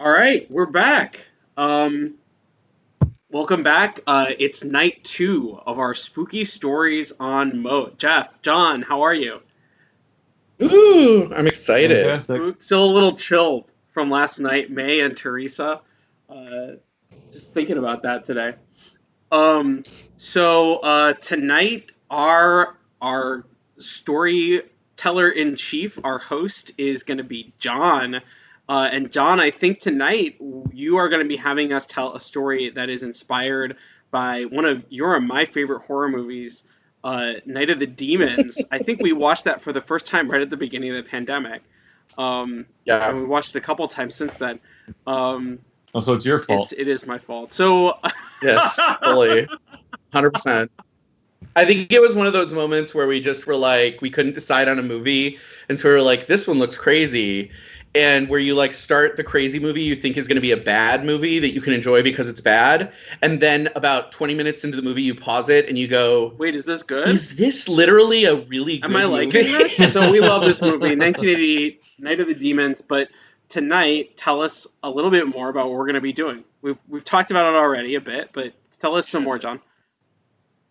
All right, we're back. Um, welcome back. Uh, it's night two of our spooky stories on Moat. Jeff, John, how are you? Ooh, I'm excited. Fantastic. Still a little chilled from last night, May and Teresa. Uh, just thinking about that today. Um, so uh, tonight, our our storyteller in chief, our host, is going to be John. Uh, and John, I think tonight you are going to be having us tell a story that is inspired by one of your and my favorite horror movies, uh, Night of the Demons. I think we watched that for the first time right at the beginning of the pandemic. Um, Yeah. and we watched it a couple times since then. Um, Oh, so it's your fault. it's, it is my fault. So Yes, fully. 100%. I think it was one of those moments where we just were like, we couldn't decide on a movie. And so we were like, this one looks crazy. And where you like start the crazy movie you think is going to be a bad movie that you can enjoy because it's bad. And then about 20 minutes into the movie, you pause it and you go, wait, is this good? is this literally a really good Am I movie? liking this? so we love this movie, 1988, Night of the Demons. But tonight, tell us a little bit more about what we're going to be doing. We've we've talked about it already a bit, but tell us some more, John.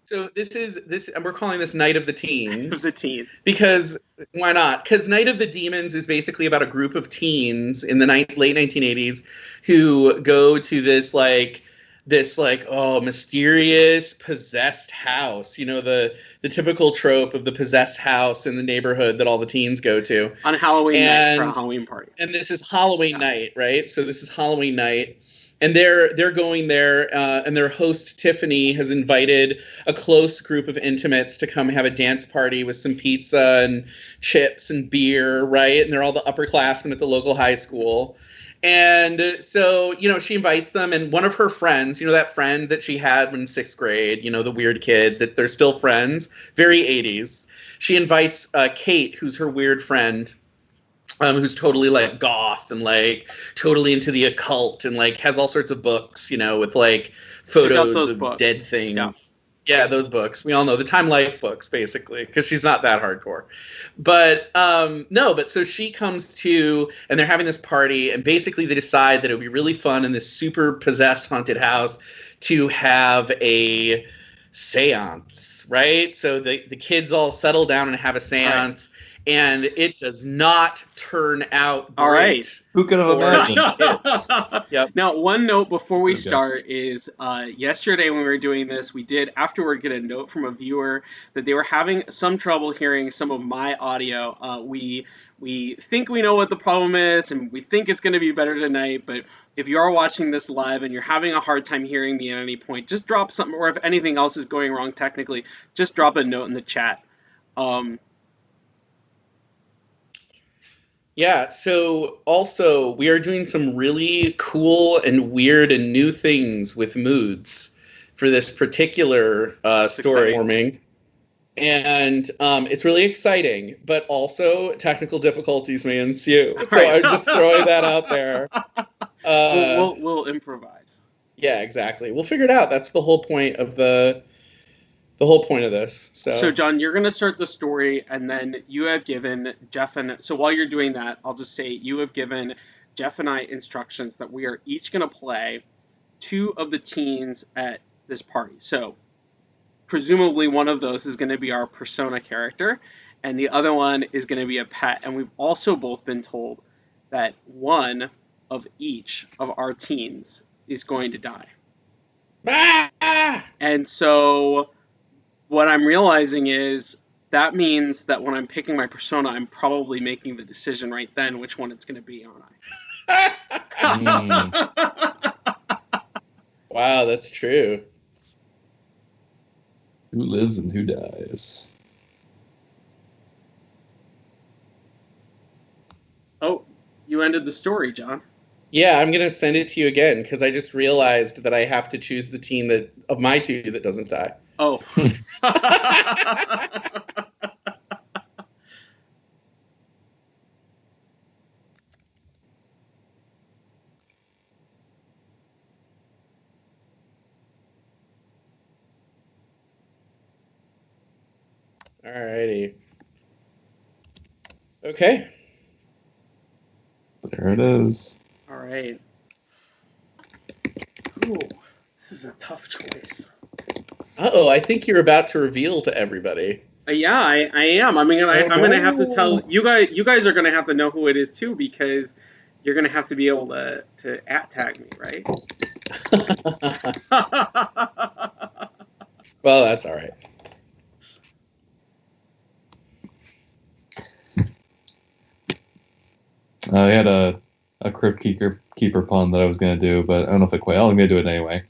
So this is this, and we're calling this Night of the Teens. the teens. because why not? Because Night of the Demons is basically about a group of teens in the ni- late 1980s who go to this like this like oh mysterious possessed house you know the the typical trope of the possessed house in the neighborhood that all the teens go to On Halloween night for a And- Halloween party. and this is Halloween Yeah. night, right? So this is Halloween night, and they're they're going there, uh, and their host Tiffany has invited a close group of intimates to come have a dance party with some pizza and chips and beer, right? And they're all the upperclassmen at the local high school. And so, you know, she invites them, and one of her friends, you know, that friend that she had in sixth grade, you know, the weird kid, that they're still friends, very 80s. She invites uh, Kate, who's her weird friend, um, who's totally like goth and like totally into the occult and like has all sorts of books, you know, with like photos of books. dead things. Yeah. Yeah. those books. We all know the Time Life books, basically, because she's not that hardcore. But um, no, but so she comes to, and they're having this party, and basically they decide that it would be really fun in this super possessed haunted house to have a seance, right? So the, the kids all settle down and have a seance, and it does not turn out All right. Who could have imagined? Yep. Now, one note before we Good guess. start is uh, yesterday when we were doing this, we did afterward get a note from a viewer that they were having some trouble hearing some of my audio. Uh, we we think we know what the problem is, and we think it's going to be better tonight. But if you are watching this live and you're having a hard time hearing me at any point, just drop something, or if anything else is going wrong technically, just drop a note in the chat. Um, Yeah, so also we are doing some really cool and weird and new things with moods for this particular uh, story forming. And um, it's really exciting, but also technical difficulties may ensue. So Right. I'm just throwing that out there. Uh, we'll, we'll, we'll improvise. yeah, exactly. We'll figure it out. That's the whole point of the the whole point of this. So, So, John, you're going to start the story, and then you have given Jeff and so while you're doing that, I'll just say you have given Jeff and I instructions that we are each going to play two of the teens at this party. So, presumably, one of those is going to be our persona character, and the other one is going to be a pet. And we've also both been told that one of each of our teens is going to die. Ah! And so what I'm realizing is that means that when I'm picking my persona, I'm probably making the decision right then which one it's going to be, aren't I? Hmm. wow, that's true. Who lives and who dies? oh, you ended the story, John. Yeah, I'm gonna send it to you again because I just realized that I have to choose the team that of my two that doesn't die. Oh. Alrighty. Okay. There it is. All right. Ooh, this is a tough choice. Uh oh, I think you're about to reveal to everybody. Uh, yeah, I, I am. I mean, I, Oh, I'm gonna have to tell you guys. You guys are gonna have to know who it is too, because you're gonna have to be able to to at tag me, right? well, that's all right. I had a a crypt keeper keeper pun that I was gonna do, but I don't know if it quite. I'm gonna do it anyway.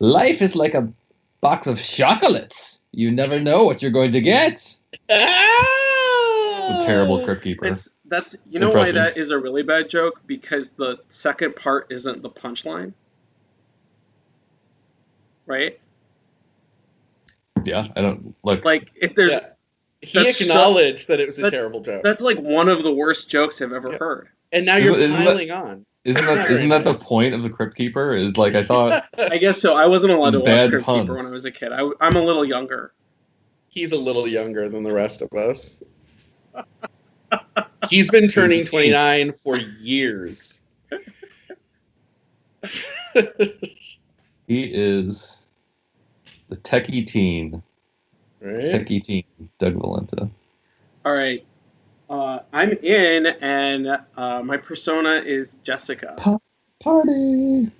Life is like a box of chocolates. You never know what you're going to get. Ah! A terrible crypt keeper. it's that's you know why that is a really bad joke because the second part isn't the punchline, right? Yeah, I don't look. Like if there's Yeah. He That's so- acknowledged that it was a terrible joke, that's like one of the worst jokes I've ever Yeah. heard. and now you're isn't that- piling on. Isn't that's that not isn't that the point of the crypt keeper? Is like I thought. I guess so. I wasn't allowed to watch bad Crypt Keeper when I was a kid. I, I'm a little younger. He's a little younger than the rest of us. He's been turning 29 for years. He is the techie teen. Right? Techie teen, Doug Valenta. All right. Uh, I'm in, and uh, my persona is Jessica. Party.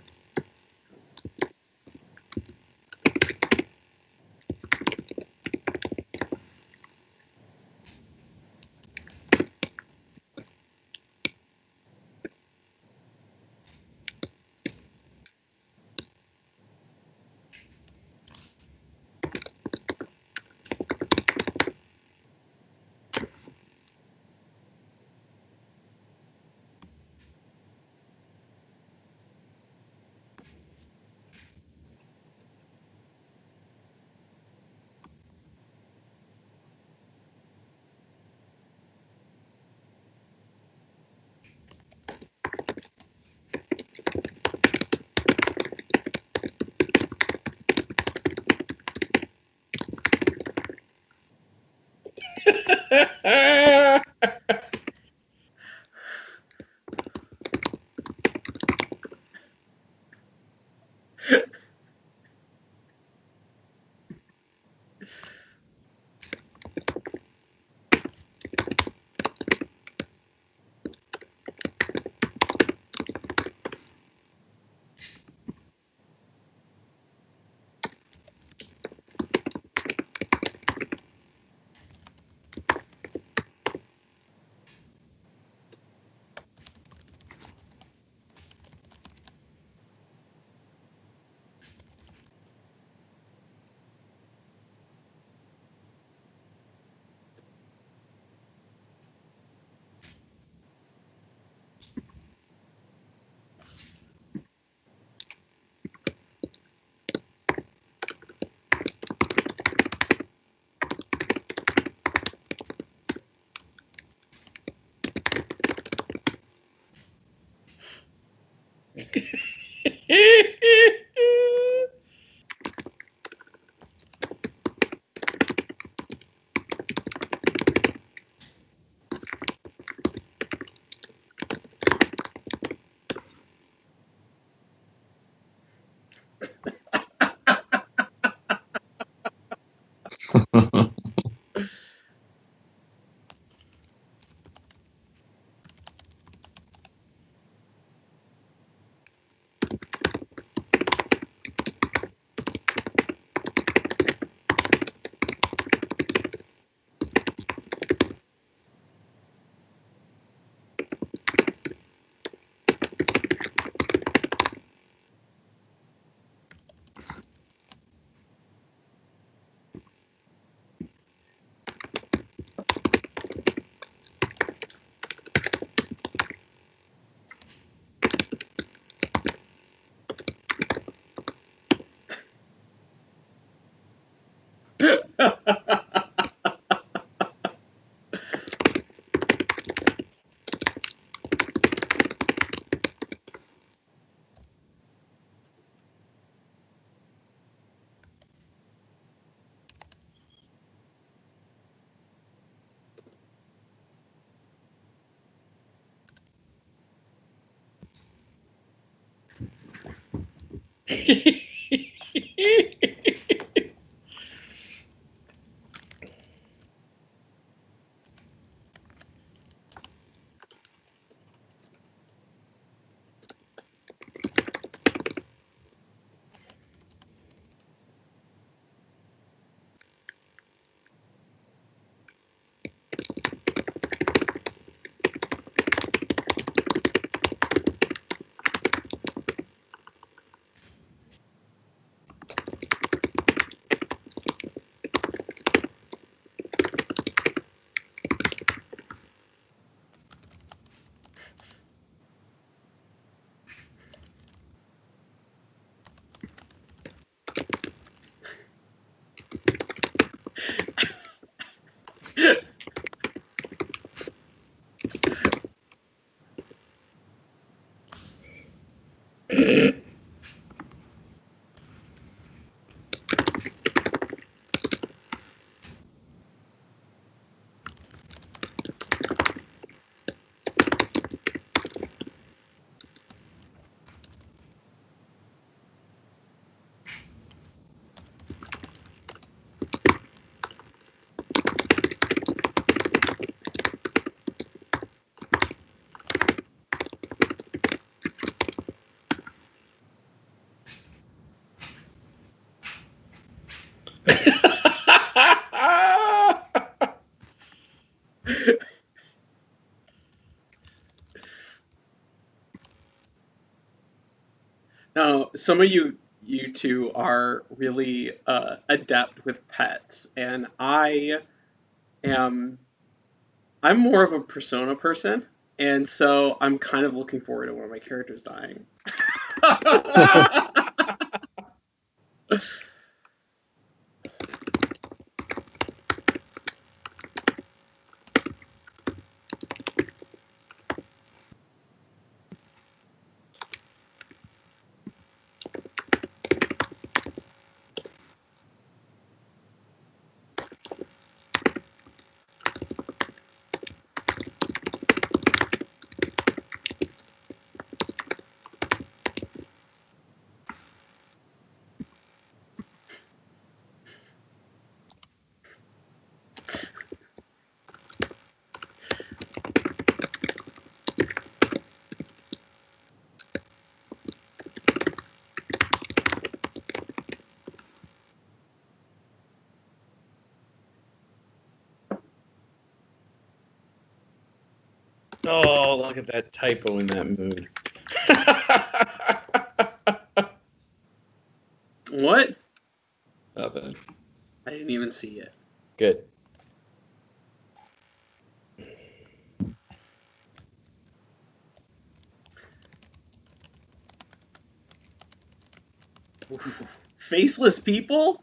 Now, some of you you two are really uh, adept with pets, and I am I'm more of a persona person, and so I'm kind of looking forward to one of my characters dying. oh, look at that typo in that mood. what? Not bad. I didn't even see it. Good. Faceless people?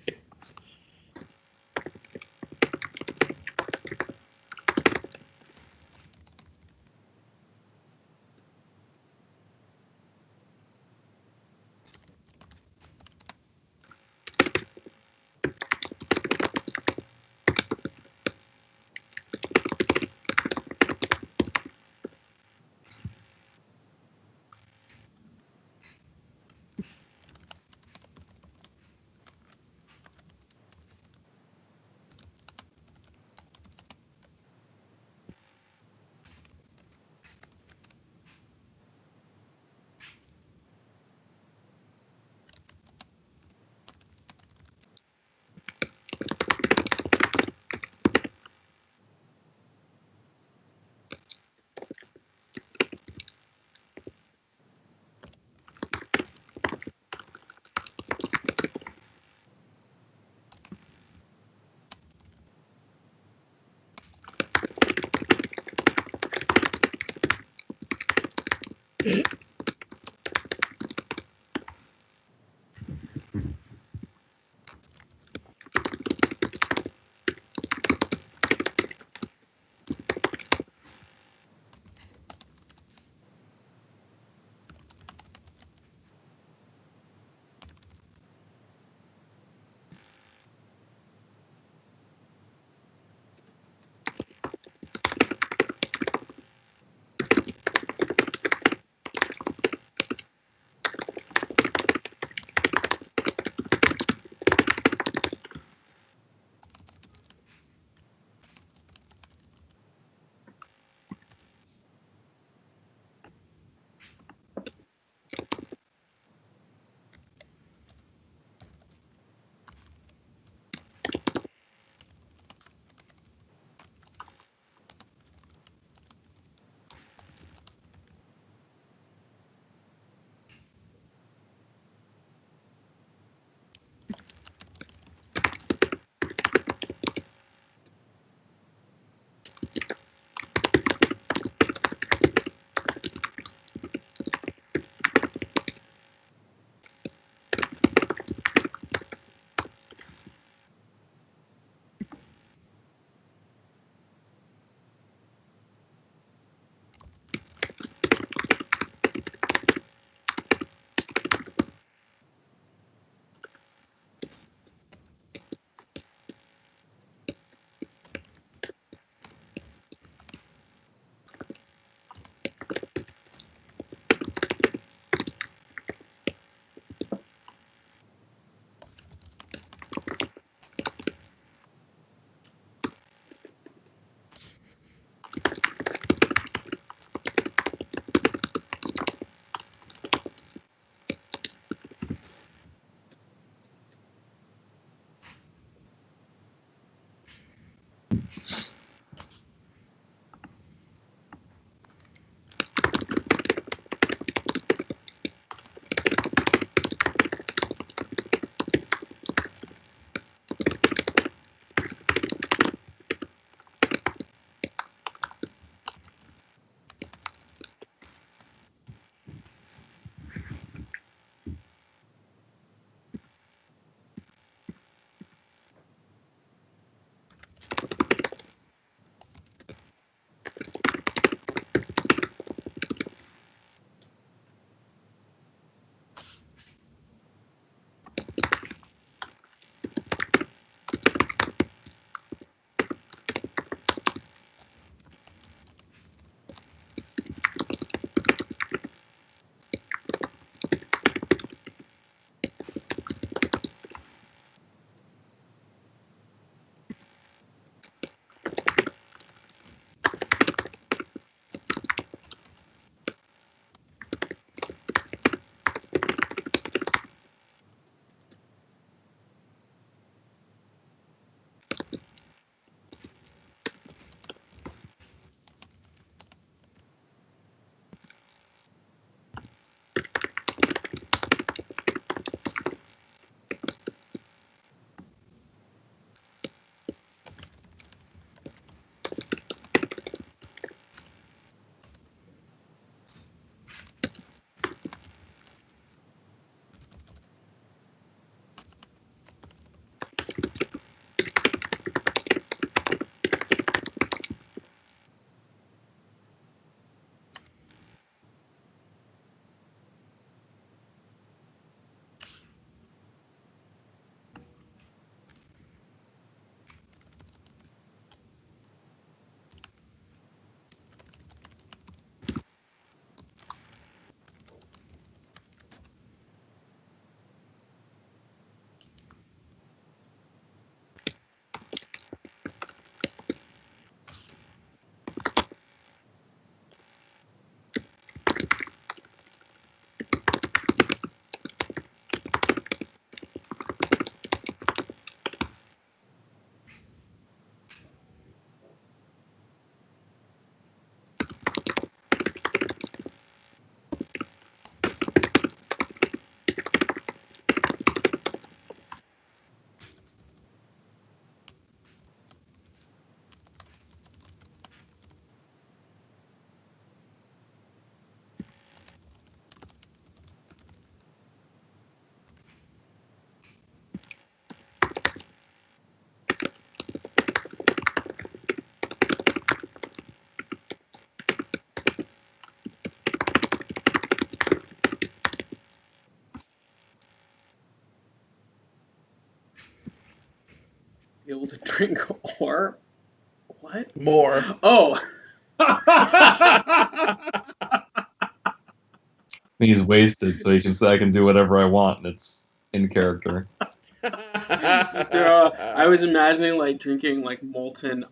drink or what? More. Oh. He's wasted, so he can say I can do whatever I want, and it's in character. Yeah, I was imagining like drinking like molten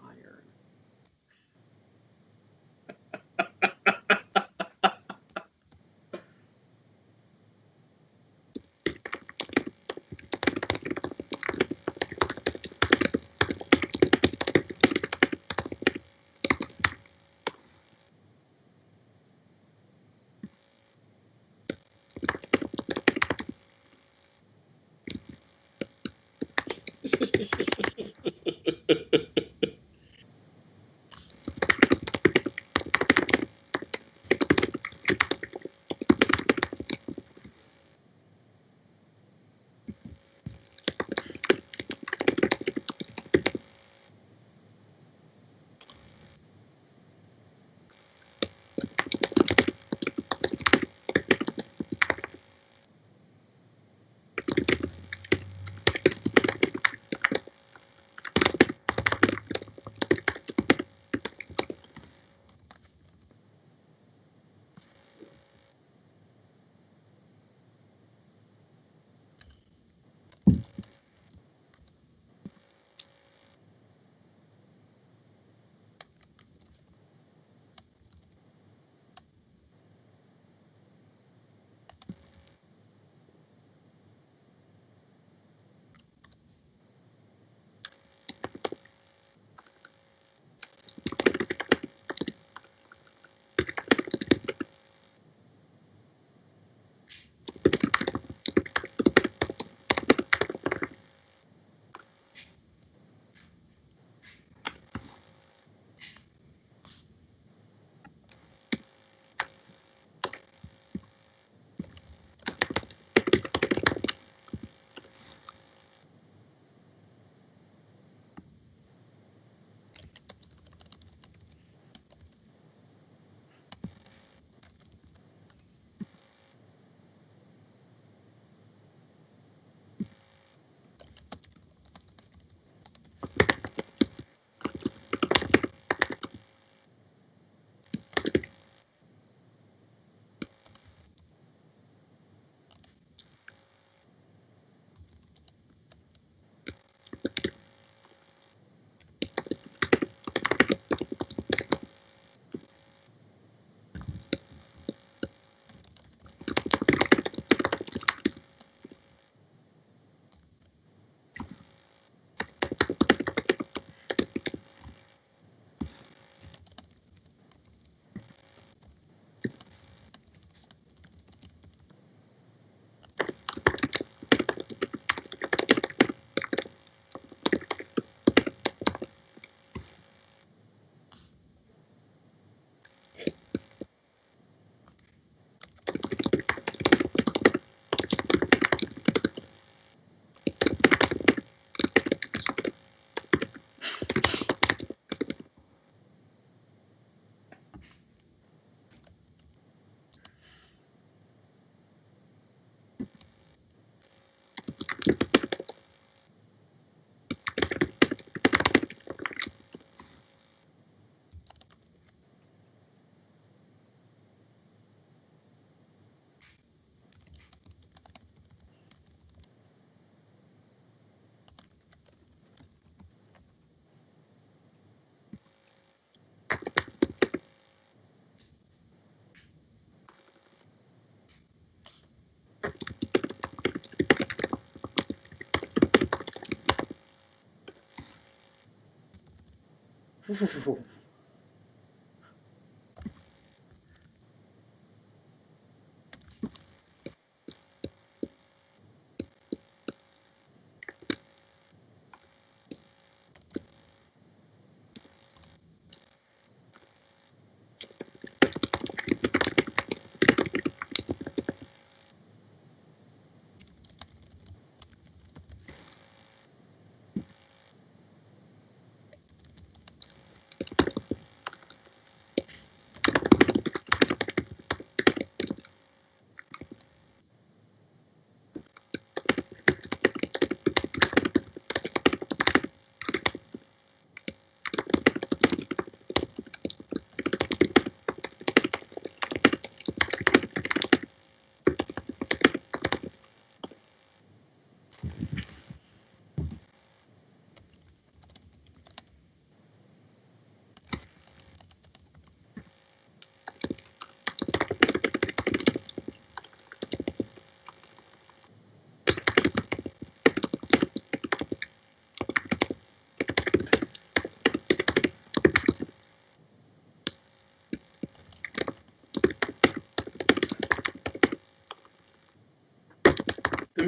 是，是，是。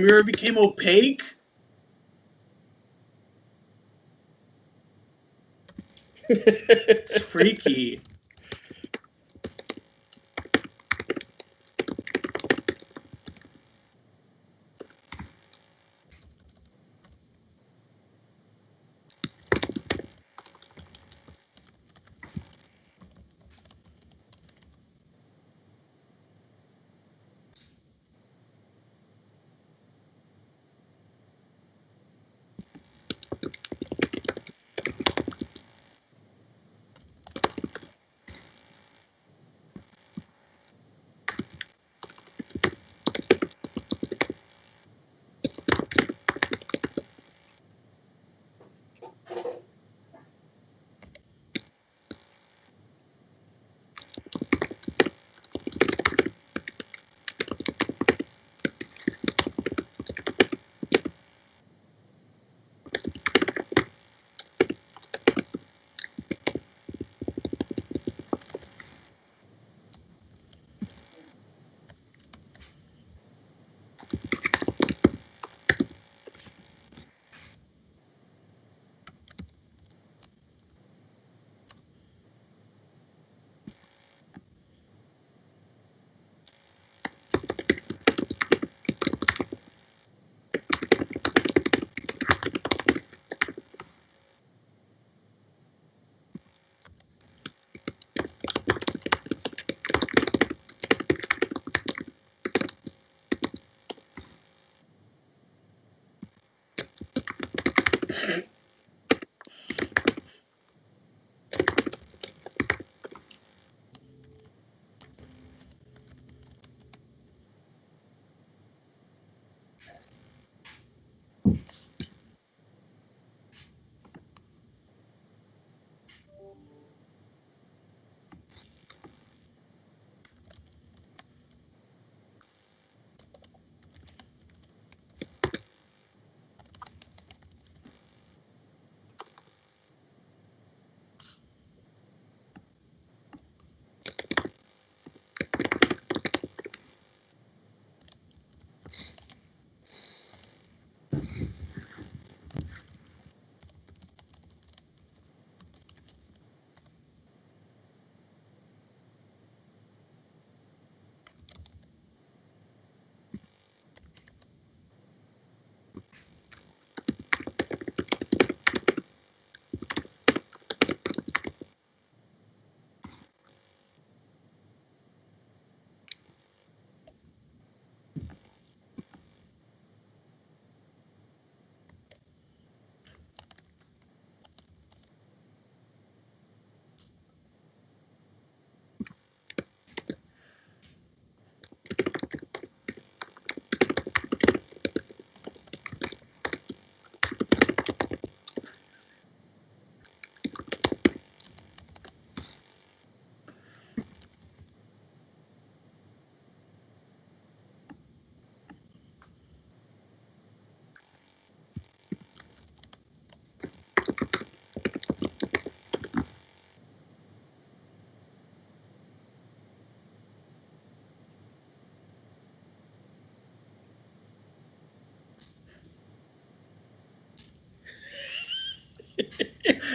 Mirror became opaque. It's freaky.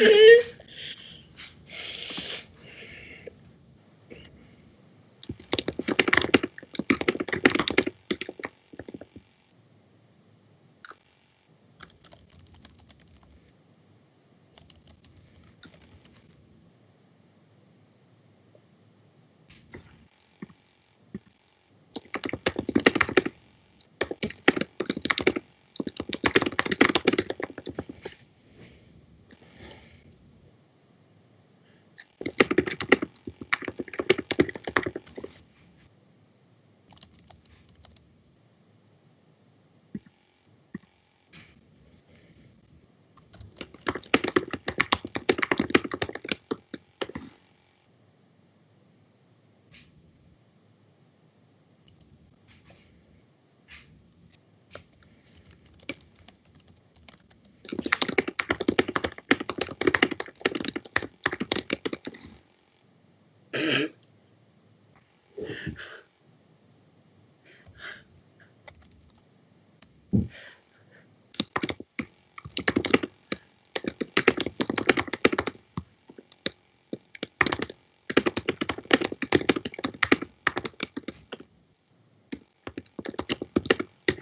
Eve.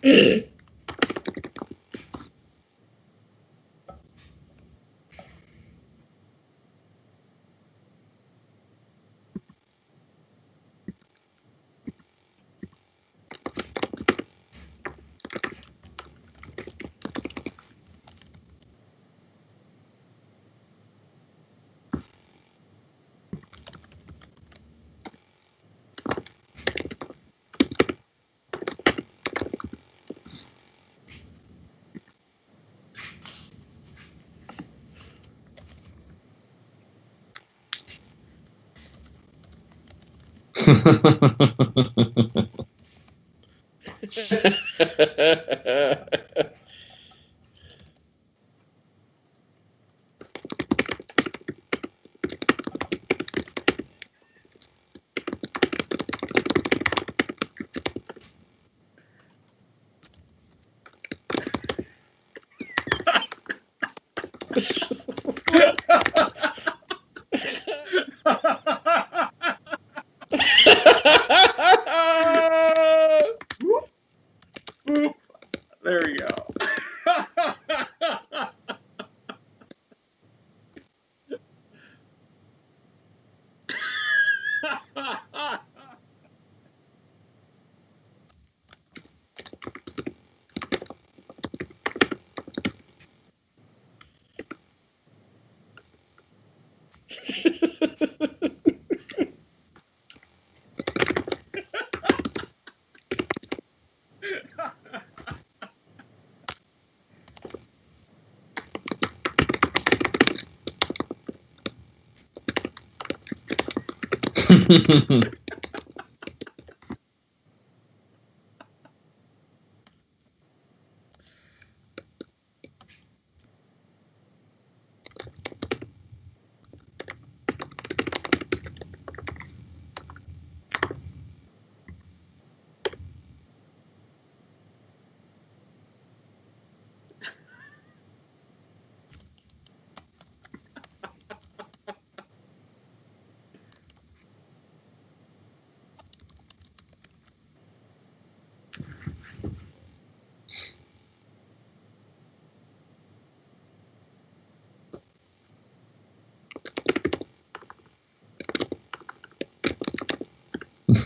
Boop. ha ha ha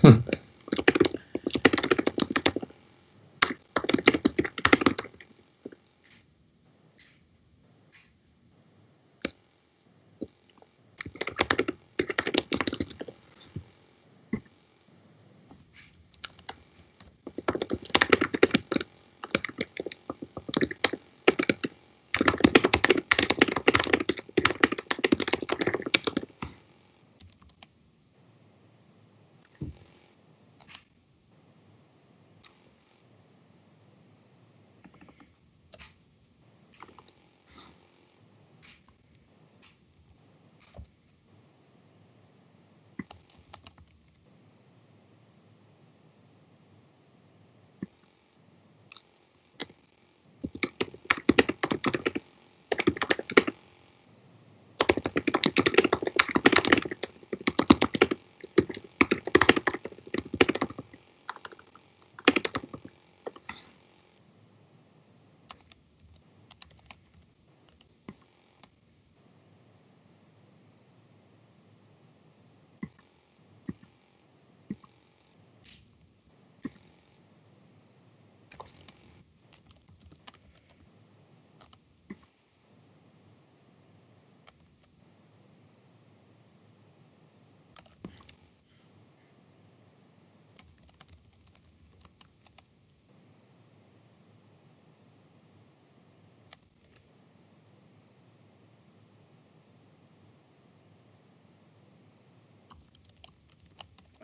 go.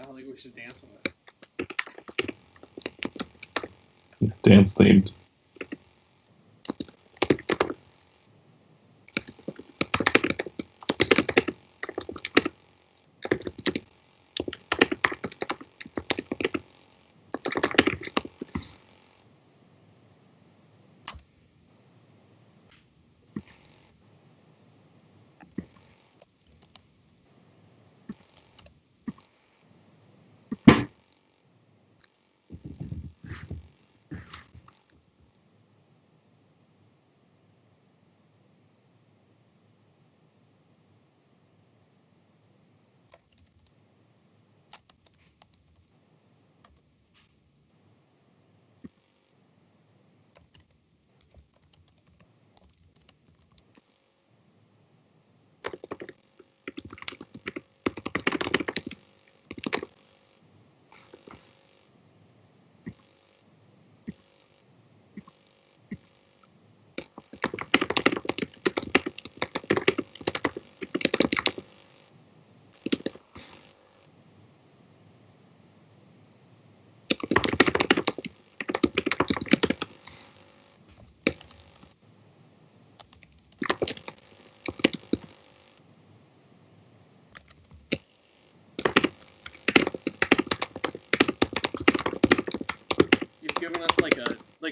I don't think we should dance with it. Dance themed.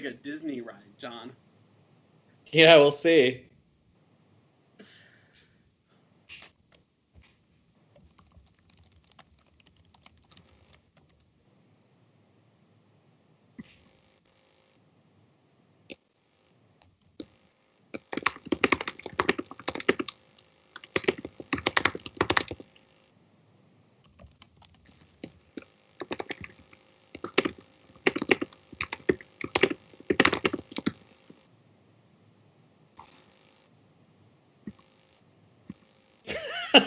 Like a Disney ride, John. Yeah, we'll see.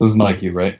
This is cue, right?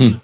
you.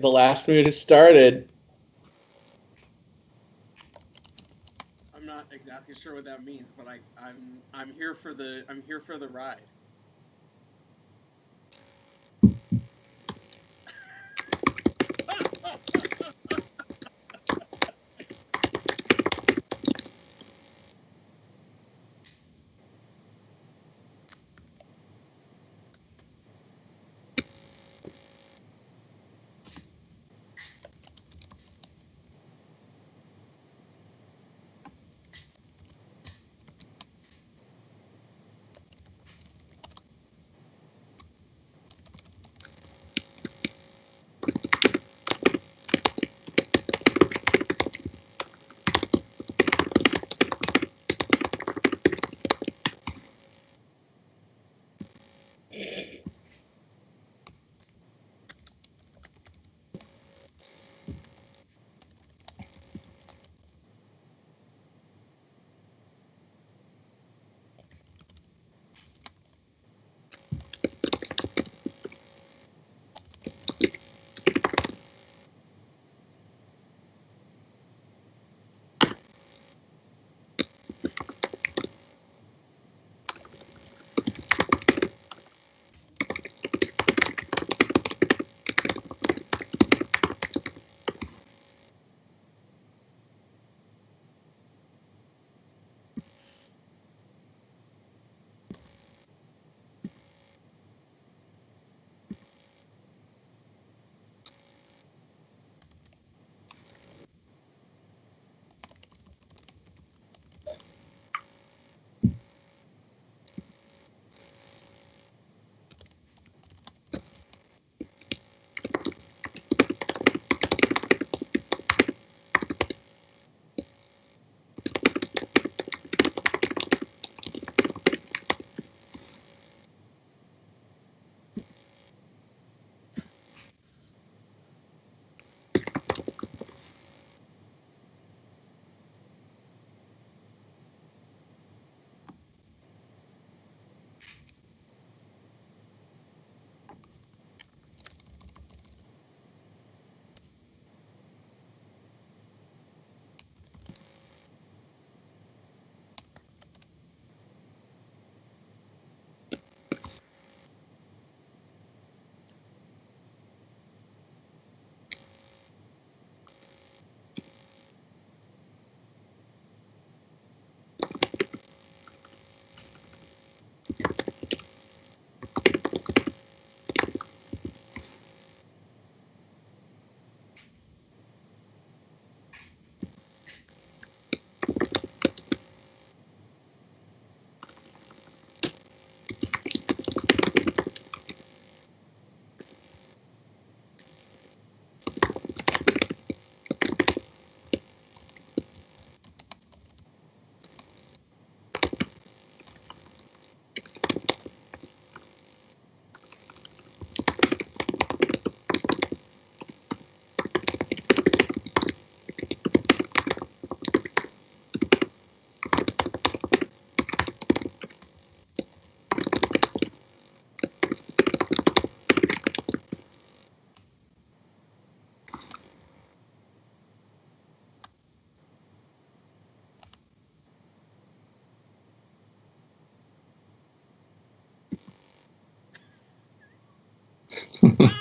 The last mood has started. I'm not exactly sure what that means, but I, I'm I'm here for the I'm here for the ride.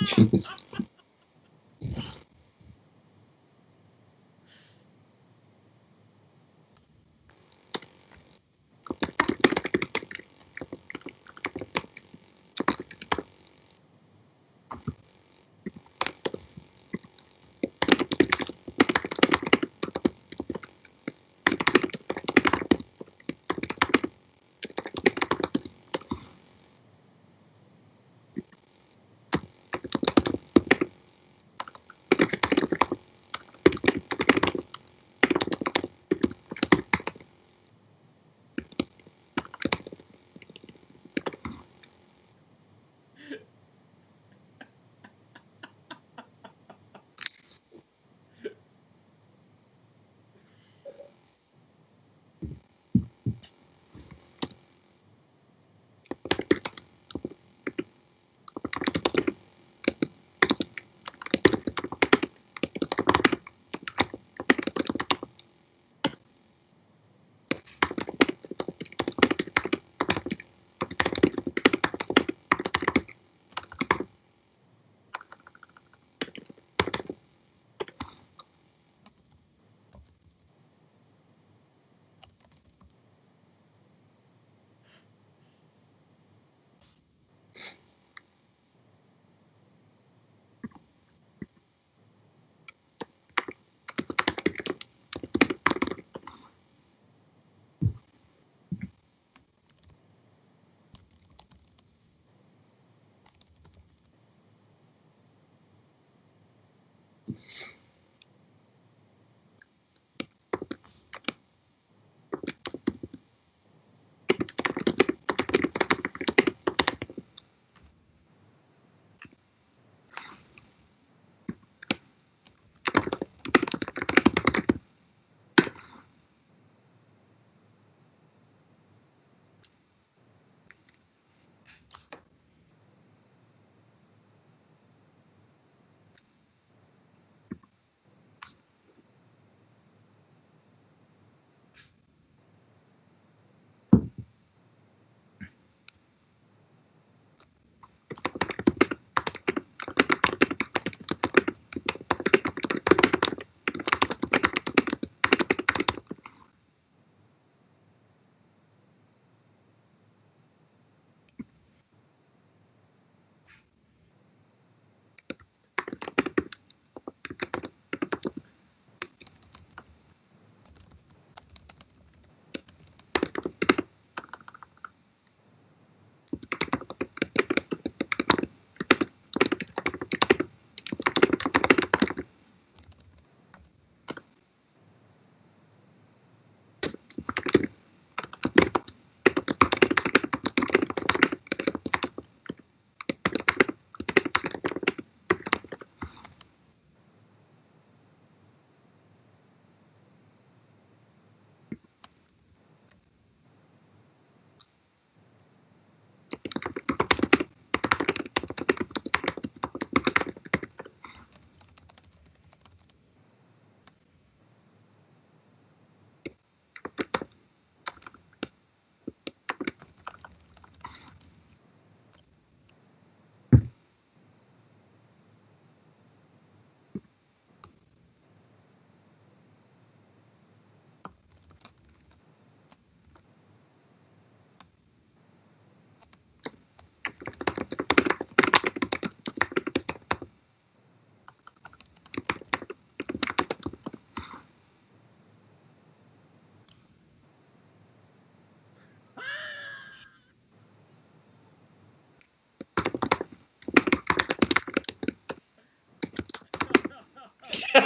difícil.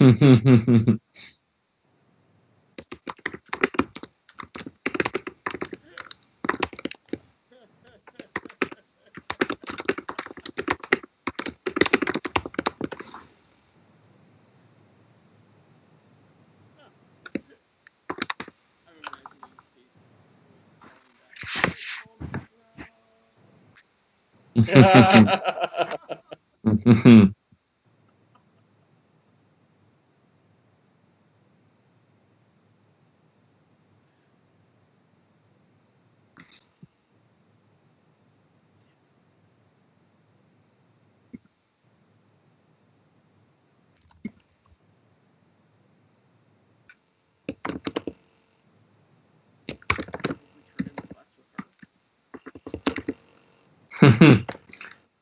Mm-hmm.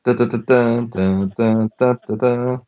Da, da, da, da, da, da, da, da,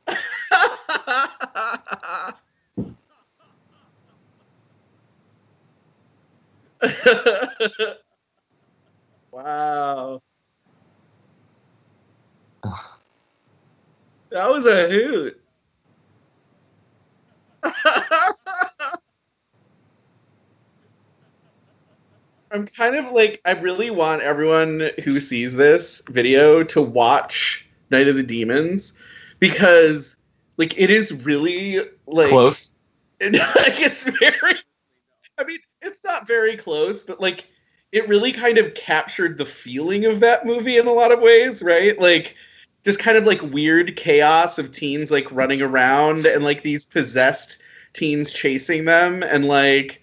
kind of like I really want everyone who sees this video to watch Night of the Demons because like it is really like Close. like it's very I mean, it's not very close, but like it really kind of captured the feeling of that movie in a lot of ways, right? Like just kind of like weird chaos of teens like running around and like these possessed teens chasing them and like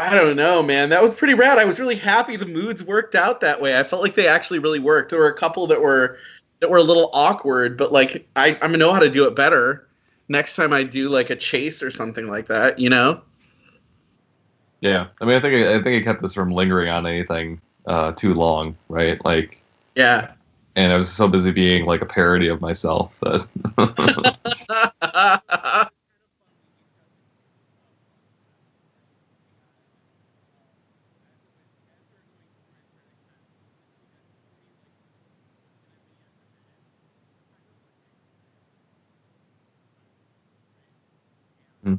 I don't know, man. That was pretty rad. I was really happy the moods worked out that way. I felt like they actually really worked. There were a couple that were that were a little awkward, but like I, I'm gonna know how to do it better next time I do like a chase or something like that, you know? Yeah, I mean, I think I think it kept us from lingering on anything uh, too long, right? Like, Yeah. and I was so busy being like a parody of myself that Hmm.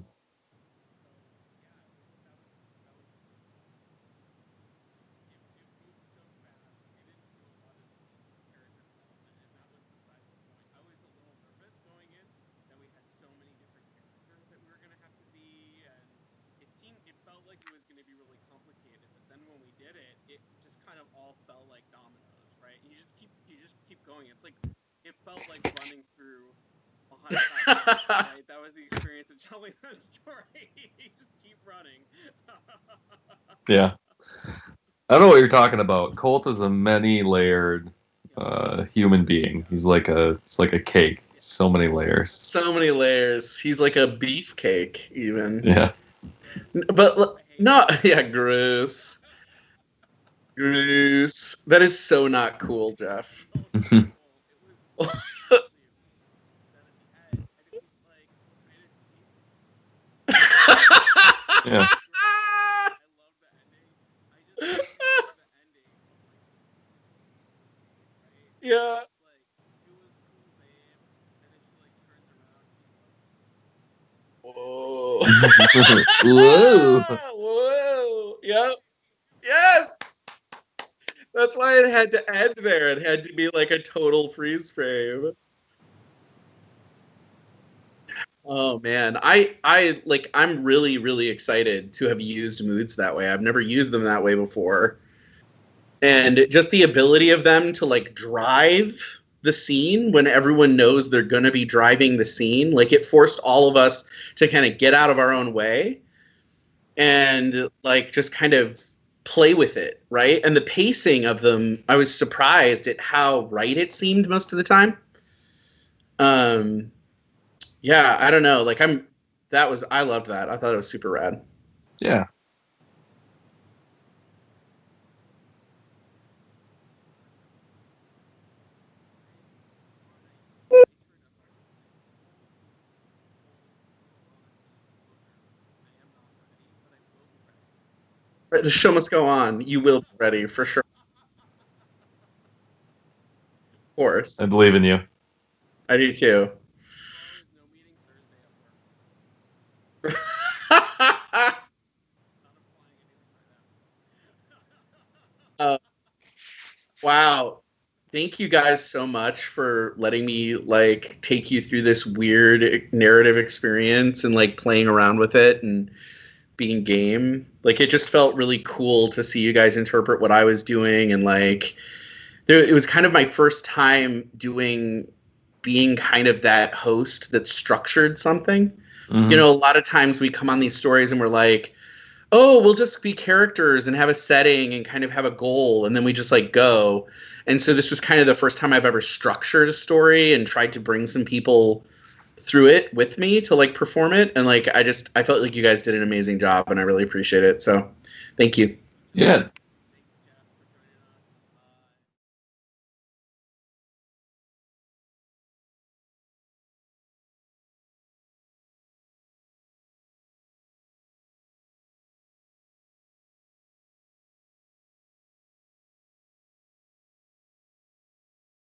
It felt like it was going to be really complicated, but then when we did it, it just kind of all fell like dominoes, right? You just keep you just keep going. It's like it felt like running through a haunted house, right? That was the experience of telling that story. just keep running. yeah. I don't know what you're talking about. Colt is a many-layered uh, human being. He's like a it's like a cake. So many layers. so many layers. He's like a beefcake, even. Yeah. But not yeah, gross. Gross. That is so not cool, Jeff. Yeah. Yeah. Whoa. Whoa. Whoa. Yep. Yes. That's why it had to end there. It had to be like a total freeze frame. Oh man, I I like I'm really really excited to have used moods that way. I've never used them that way before. And just the ability of them to like drive the scene when everyone knows they're going to be driving the scene, like it forced all of us to kind of get out of our own way and like just kind of play with it, right? And the pacing of them, I was surprised at how right it seemed most of the time. Um yeah, I don't know. Like I'm that was I loved that. I thought it was super rad. Yeah. The show must go on. You will be ready for sure. Of course. I believe in you. I do too. Uh, wow. Thank you guys so much for letting me like take you through this weird narrative experience and like playing around with it and being game. Like it just felt really cool to see you guys interpret what I was doing and like there it was kind of my first time doing being kind of that host that structured something Mhm. you know a lot of times we come on these stories and we're like oh we'll just be characters and have a setting and kind of have a goal and then we just like go and so this was kind of the first time i've ever structured a story and tried to bring some people through it with me to like perform it and like i just i felt like you guys did an amazing job and i really appreciate it so thank you. Yeah,